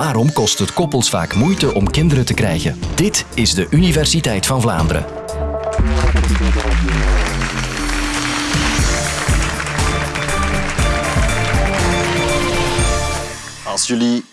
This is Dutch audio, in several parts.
Waarom kost het koppels vaak moeite om kinderen te krijgen? Dit is de Universiteit van Vlaanderen. Als jullie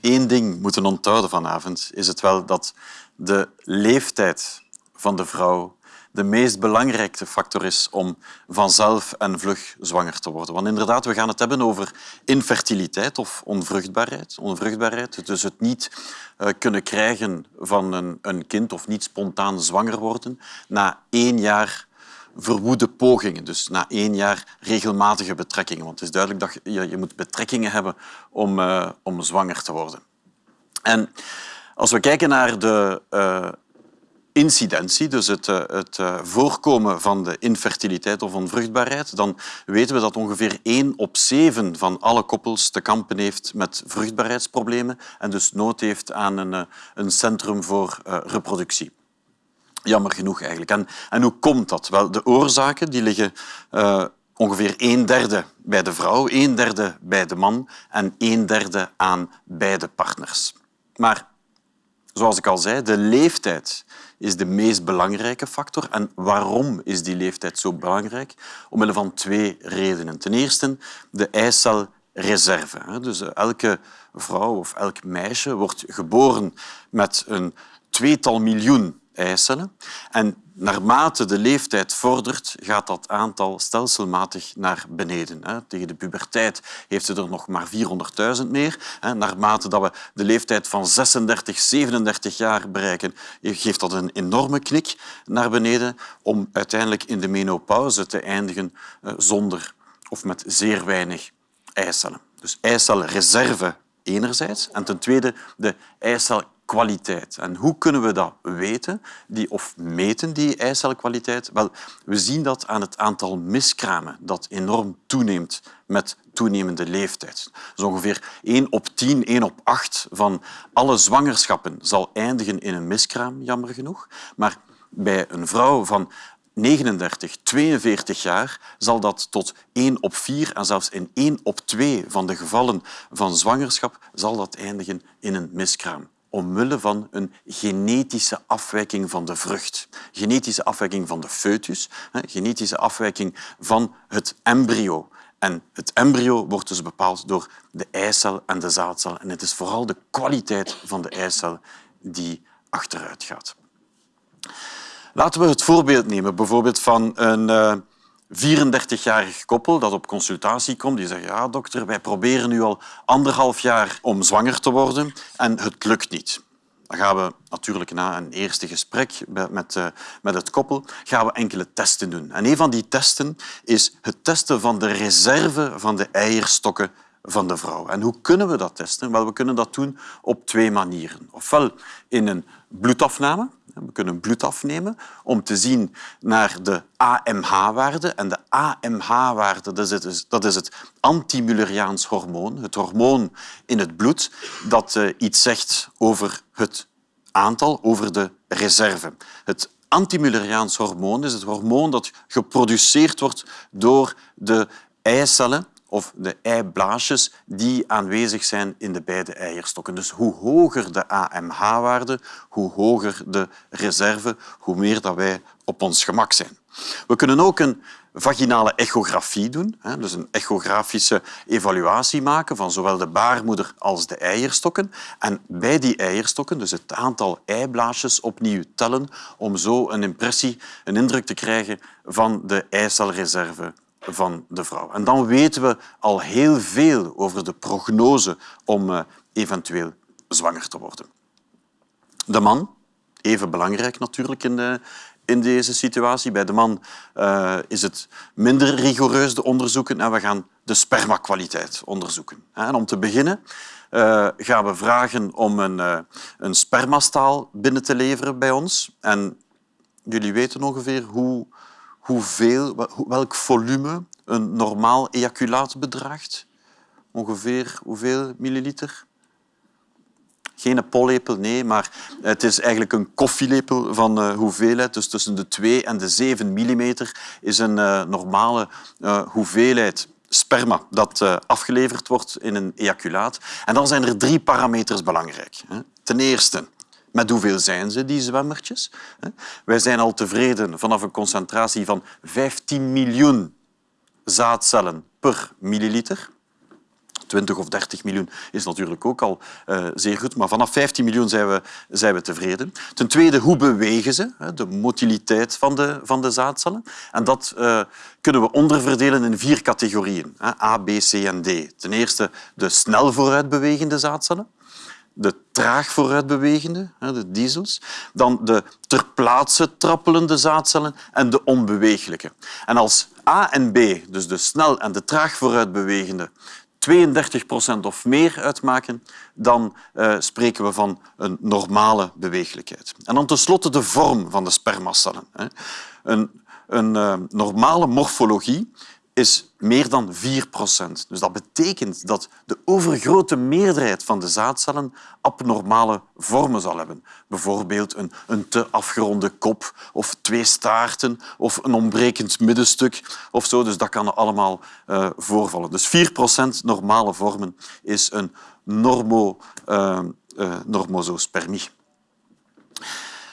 één ding moeten onthouden vanavond, is het wel dat de leeftijd van de vrouw de meest belangrijke factor is om vanzelf en vlug zwanger te worden. Want inderdaad, we gaan het hebben over infertiliteit of onvruchtbaarheid. onvruchtbaarheid dus het niet uh, kunnen krijgen van een, kind of niet spontaan zwanger worden na één jaar verwoede pogingen. Dus na één jaar regelmatige betrekkingen. Want het is duidelijk dat je, je moet betrekkingen hebben om, uh, om zwanger te worden. En als we kijken naar de uh, incidentie, dus het, uh, het voorkomen van de infertiliteit of onvruchtbaarheid, dan weten we dat ongeveer 1 op 7 van alle koppels te kampen heeft met vruchtbaarheidsproblemen en dus nood heeft aan een, een centrum voor reproductie. Jammer genoeg eigenlijk. En, en hoe komt dat? Wel, de oorzaken die liggen ongeveer een derde bij de vrouw, een derde bij de man en een derde aan beide partners. Maar zoals ik al zei, de leeftijd is de meest belangrijke factor. En waarom is die leeftijd zo belangrijk? Omwille van twee redenen. Ten eerste de eicelreserve. Dus eh, elke vrouw of elk meisje wordt geboren met een tweetal miljoen eicellen. En naarmate de leeftijd vordert, gaat dat aantal stelselmatig naar beneden. Tegen de puberteit heeft ze er nog maar 400.000 meer. Naarmate dat we de leeftijd van 36, 37 jaar bereiken, geeft dat een enorme knik naar beneden om uiteindelijk in de menopauze te eindigen eh, zonder of met zeer weinig eicellen. Dus eicelreserve enerzijds en ten tweede de eicel kwaliteit. En hoe kunnen we dat weten die, of meten, die eicelkwaliteit? Wel, we zien dat aan het aantal miskramen dat enorm toeneemt met toenemende leeftijd. Dus ongeveer 1 op 10, 1 op 8 van alle zwangerschappen zal eindigen in een miskraam, jammer genoeg. Maar bij een vrouw van 39, 42 jaar zal dat tot 1 op 4 en zelfs in 1 op 2 van de gevallen van zwangerschap zal dat eindigen in een miskraam omwille van een genetische afwijking van de vrucht. Genetische afwijking van de foetus, genetische afwijking van het embryo. En het embryo wordt dus bepaald door de eicel en de zaadcel. En het is vooral de kwaliteit van de eicel die achteruit gaat. Laten we het voorbeeld nemen bijvoorbeeld van een uh, 34-jarig koppel dat op consultatie komt. Die zegt, ja dokter, wij proberen nu al anderhalf jaar om zwanger te worden en het lukt niet. Dan gaan we natuurlijk na een eerste gesprek met, uh, met het koppel gaan we enkele testen doen. En een van die testen is het testen van de reserve van de eierstokken van de vrouw. En hoe kunnen we dat testen? Wel, we kunnen dat doen op twee manieren. Ofwel in een bloedafname, we kunnen bloed afnemen om te zien naar de AMH-waarde. En de AMH-waarde dat is het, het antimulleriaans hormoon, het hormoon in het bloed dat uh, iets zegt over het aantal, over de reserve. Het antimulleriaans hormoon is het hormoon dat geproduceerd wordt door de eicellen of de eiblaasjes die aanwezig zijn in de beide eierstokken. Dus hoe hoger de AMH-waarde, hoe hoger de reserve, hoe meer dat wij op ons gemak zijn. We kunnen ook een vaginale echografie doen, dus een echografische evaluatie maken van zowel de baarmoeder als de eierstokken. En bij die eierstokken dus het aantal eiblaasjes opnieuw tellen om zo een impressie, een indruk te krijgen van de eicelreserve van de vrouw. En dan weten we al heel veel over de prognose om uh, eventueel zwanger te worden. De man, even belangrijk natuurlijk in, de, in deze situatie. Bij de man uh, is het minder rigoureus, de onderzoeken. En we gaan de spermakwaliteit onderzoeken. En om te beginnen gaan we vragen om een, een spermastaal binnen te leveren bij ons. En jullie weten ongeveer hoe hoeveel, welk volume een normaal ejaculaat bedraagt? Ongeveer hoeveel milliliter? Geen pollepel, nee, maar het is eigenlijk een koffielepel van uh, hoeveelheid. Dus tussen de 2 en de 7 millimeter is een uh, normale uh, hoeveelheid sperma dat afgeleverd wordt in een ejaculaat. En dan zijn er drie parameters belangrijk. Ten eerste, met hoeveel zijn ze, die zwemmertjes? Wij zijn al tevreden vanaf een concentratie van 15 miljoen zaadcellen per milliliter. 20 of 30 miljoen is natuurlijk ook al uh, zeer goed, maar vanaf 15 miljoen zijn we, zijn we tevreden. Ten tweede, hoe bewegen ze? De motiliteit van de, van de zaadcellen. En dat uh, kunnen we onderverdelen in vier categorieën. A, B, C en D. Ten eerste de snel vooruitbewegende zaadcellen de traag vooruitbewegende, de diesels, dan de ter plaatse trappelende zaadcellen en de onbewegelijke. En als A en B, dus de snel en de traag vooruitbewegende, 32 procent of meer uitmaken, dan uh, spreken we van een normale beweeglijkheid. En dan tenslotte de vorm van de spermacellen. Een, een uh, normale morfologie is meer dan 4 procent. Dus dat betekent dat de overgrote meerderheid van de zaadcellen abnormale vormen zal hebben. Bijvoorbeeld een, een te afgeronde kop of twee staarten of een ontbrekend middenstuk of zo. Dus dat kan allemaal uh, voorvallen. Dus 4 procent normale vormen is een normo, uh.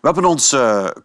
We hebben ons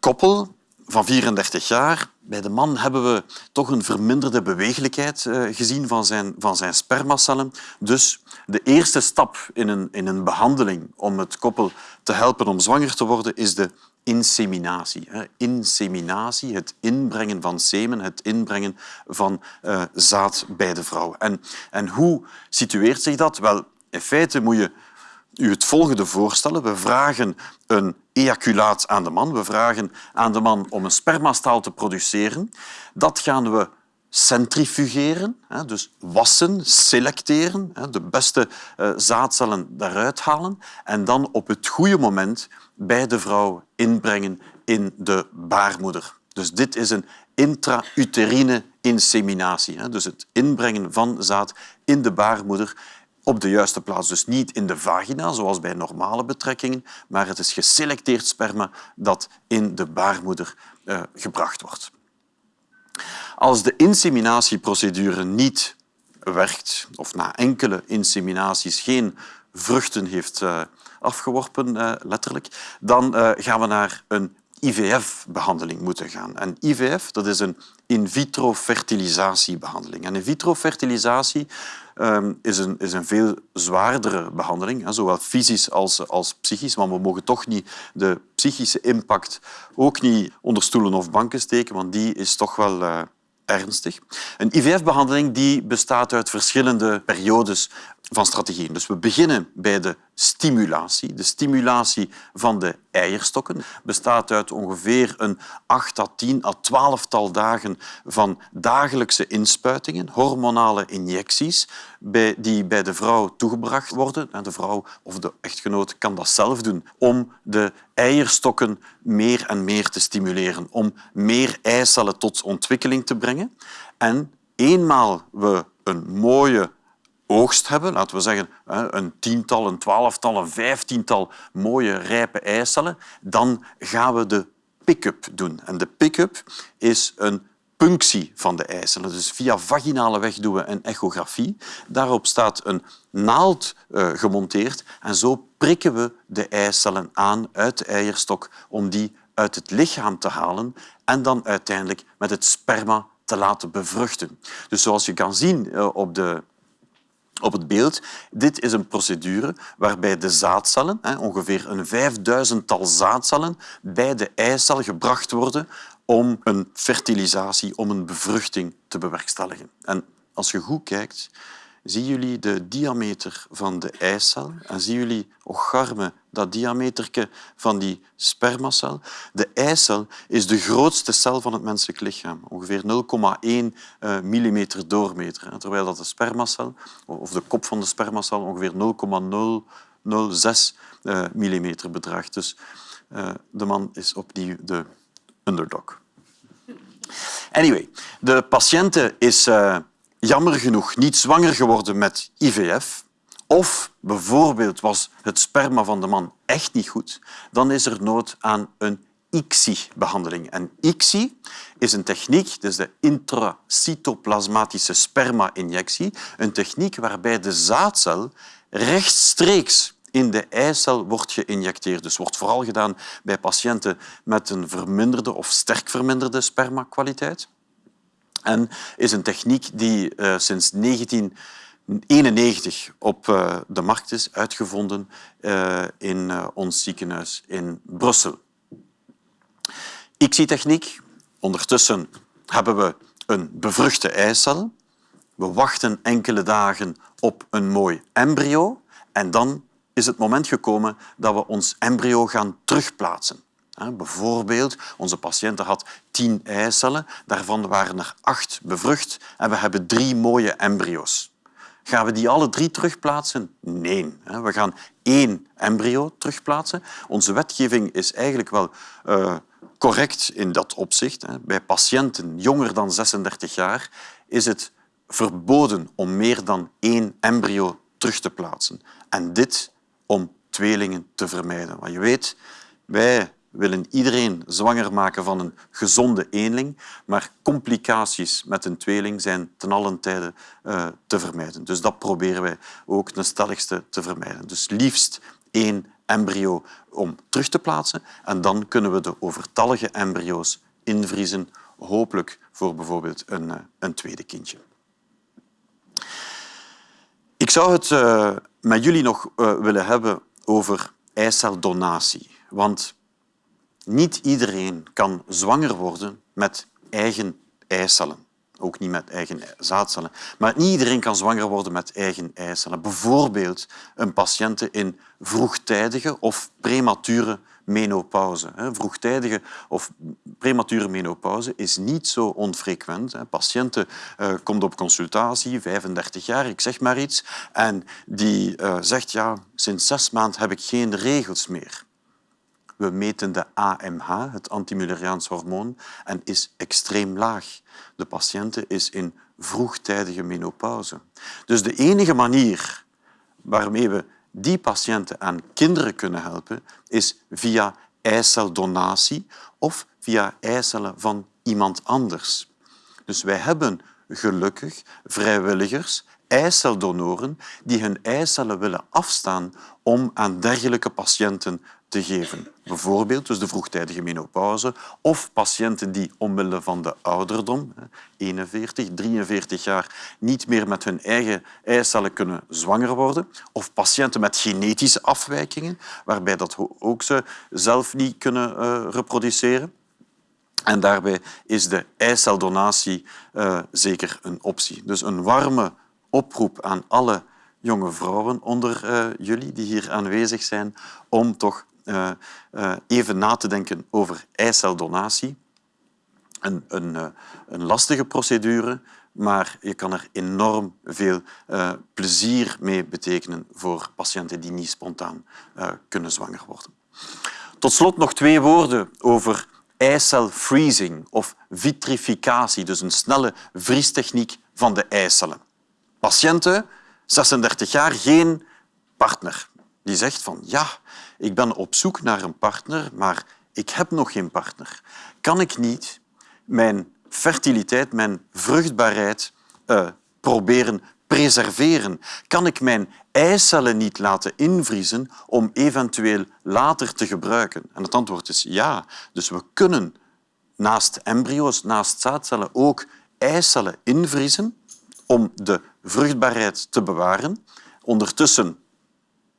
koppel van 34 jaar bij de man hebben we toch een verminderde bewegelijkheid eh, gezien van zijn, van zijn spermacellen. Dus de eerste stap in een, in een behandeling om het koppel te helpen om zwanger te worden is de inseminatie. Inseminatie, het inbrengen van semen, het inbrengen van uh, zaad bij de vrouw. En, en hoe situeert zich dat? Wel, in feite moet je u het volgende voorstellen. We vragen een ejaculaat aan de man. We vragen aan de man om een spermastaal te produceren. Dat gaan we centrifugeren, dus wassen, selecteren, de beste eh, zaadcellen daaruit halen en dan op het goede moment bij de vrouw inbrengen in de baarmoeder. Dus dit is een intrauterine inseminatie, dus het inbrengen van zaad in de baarmoeder op de juiste plaats. Dus niet in de vagina, zoals bij normale betrekkingen, maar het is geselecteerd sperma dat in de baarmoeder uh, gebracht wordt. Als de inseminatieprocedure niet werkt, of na enkele inseminaties geen vruchten heeft uh, afgeworpen, uh, letterlijk, dan gaan we naar een IVF-behandeling moeten gaan. En IVF dat is een in vitro fertilisatiebehandeling. En in vitro fertilisatie um, is, een, is een veel zwaardere behandeling, hè, zowel fysisch als, als psychisch. Maar we mogen toch niet de psychische impact ook niet onder stoelen of banken steken, want die is toch wel uh, ernstig. Een IVF-behandeling bestaat uit verschillende periodes van strategieën. Dus we beginnen bij de stimulatie. De stimulatie van de eierstokken bestaat uit ongeveer een 8 à 10 à 12 tal dagen van dagelijkse inspuitingen, hormonale injecties, die bij de vrouw toegebracht worden. De vrouw of de echtgenoot kan dat zelf doen om de eierstokken meer en meer te stimuleren, om meer eicellen tot ontwikkeling te brengen. En eenmaal we een mooie oogst hebben, laten we zeggen een tiental, een twaalftal, een vijftiental mooie rijpe eicellen, dan gaan we de pick-up doen. En de pick-up is een punctie van de eicellen. Dus via vaginale weg doen we een echografie. Daarop staat een naald uh, gemonteerd en zo prikken we de eicellen aan uit de eierstok om die uit het lichaam te halen en dan uiteindelijk met het sperma te laten bevruchten. Dus zoals je kan zien uh, op de op het beeld. Dit is een procedure waarbij de zaadcellen, ongeveer een vijfduizendtal zaadcellen, bij de eicel gebracht worden om een fertilisatie, om een bevruchting te bewerkstelligen. En als je goed kijkt, zien jullie de diameter van de eicel en zien jullie, ocharme, dat diameter van die spermacel. De eicel is de grootste cel van het menselijk lichaam, ongeveer 0,1 eh, mm doormeter, terwijl dat de spermacel, of de kop van de spermacel, ongeveer 0,006 uh, mm bedraagt. Dus uh, de man is opnieuw de underdog. Anyway, de patiënte is jammer genoeg niet zwanger geworden met IVF, of bijvoorbeeld was het sperma van de man echt niet goed, dan is er nood aan een ICSI-behandeling. En ICSI is een techniek, dus de intracytoplasmatische sperma-injectie, een techniek waarbij de zaadcel rechtstreeks in de eicel wordt geïnjecteerd. Dus wordt vooral gedaan bij patiënten met een verminderde of sterk verminderde spermakwaliteit. En is een techniek die uh, sinds 1991 op uh, de markt is uitgevonden uh, in ons ziekenhuis in Brussel. ICSI-techniek. Ondertussen hebben we een bevruchte eicel. We wachten enkele dagen op een mooi embryo en dan is het moment gekomen dat we ons embryo gaan terugplaatsen. Bijvoorbeeld, onze patiënte had tien eicellen, daarvan waren er acht bevrucht en we hebben drie mooie embryo's. Gaan we die alle drie terugplaatsen? Nee. We gaan één embryo terugplaatsen. Onze wetgeving is eigenlijk wel uh, correct in dat opzicht. Bij patiënten jonger dan 36 jaar is het verboden om meer dan één embryo terug te plaatsen. En dit om tweelingen te vermijden. Want je weet, wij willen iedereen zwanger maken van een gezonde eenling, maar complicaties met een tweeling zijn ten allen tijde uh, te vermijden. Dus dat proberen wij ook ten stelligste te vermijden. Dus liefst één embryo om terug te plaatsen en dan kunnen we de overtallige embryo's invriezen, hopelijk voor bijvoorbeeld een, uh, een tweede kindje. Ik zou het uh, met jullie nog willen hebben over eiceldonatie. Want niet iedereen kan zwanger worden met eigen eicellen. Ook niet met eigen zaadcellen. Maar niet iedereen kan zwanger worden met eigen eicellen. Bijvoorbeeld een patiënt in vroegtijdige of premature menopauze. Vroegtijdige of premature menopauze is niet zo onfrequent. Patiënten uh, komt op consultatie, 35 jaar, ik zeg maar iets, en die uh, zegt ja, sinds zes maanden heb ik geen regels meer. We meten de AMH, het antimulleriaans hormoon, en is extreem laag. De patiënte is in vroegtijdige menopauze. Dus de enige manier waarmee we die patiënten aan kinderen kunnen helpen, is via eiceldonatie of via eicellen van iemand anders. Dus wij hebben gelukkig vrijwilligers, eiceldonoren, die hun eicellen willen afstaan om aan dergelijke patiënten te geven. Bijvoorbeeld dus de vroegtijdige menopauze of patiënten die omwille van de ouderdom, 41, 43 jaar, niet meer met hun eigen eicellen kunnen zwanger worden. Of patiënten met genetische afwijkingen, waarbij dat ook ze zelf niet kunnen uh, reproduceren. En daarbij is de eiceldonatie uh, zeker een optie. Dus een warme oproep aan alle jonge vrouwen onder uh, jullie die hier aanwezig zijn om toch uh, uh, even na te denken over eiceldonatie. Een, een, uh, een lastige procedure, maar je kan er enorm veel plezier mee betekenen voor patiënten die niet spontaan kunnen zwanger worden. Tot slot nog twee woorden over eicelfreezing of vitrificatie, dus een snelle vriestechniek van de eicellen. Patiënten, 36 jaar, geen partner. Die zegt van ja, ik ben op zoek naar een partner, maar ik heb nog geen partner. Kan ik niet mijn fertiliteit, mijn vruchtbaarheid uh, proberen preserveren? Kan ik mijn eicellen niet laten invriezen om eventueel later te gebruiken? En het antwoord is ja. Dus we kunnen naast embryo's, naast zaadcellen ook eicellen invriezen om de vruchtbaarheid te bewaren. Ondertussen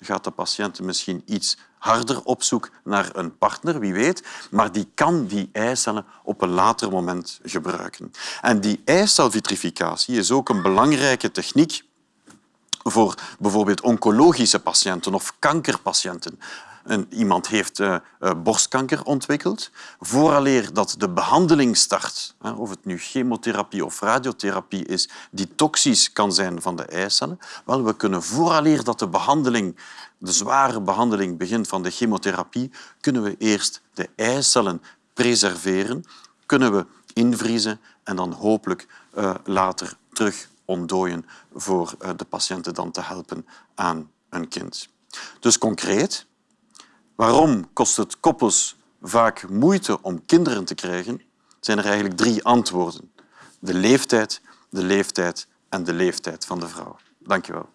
gaat de patiënt misschien iets harder op zoek naar een partner, wie weet, maar die kan die eicellen op een later moment gebruiken. En die eicelvitrificatie is ook een belangrijke techniek voor bijvoorbeeld oncologische patiënten of kankerpatiënten. Iemand heeft uh, uh, borstkanker ontwikkeld. Vooraleer dat de behandeling start, of het nu chemotherapie of radiotherapie is, die toxisch kan zijn van de eicellen, wel, we kunnen vooraleer dat de behandeling de zware behandeling begint van de chemotherapie, kunnen we eerst de eicellen preserveren, kunnen we invriezen en dan hopelijk uh, later terug ontdooien voor de patiënten dan te helpen aan een kind. Dus concreet, waarom kost het koppels vaak moeite om kinderen te krijgen, zijn er eigenlijk drie antwoorden. De leeftijd, de leeftijd en de leeftijd van de vrouw. Dank je wel.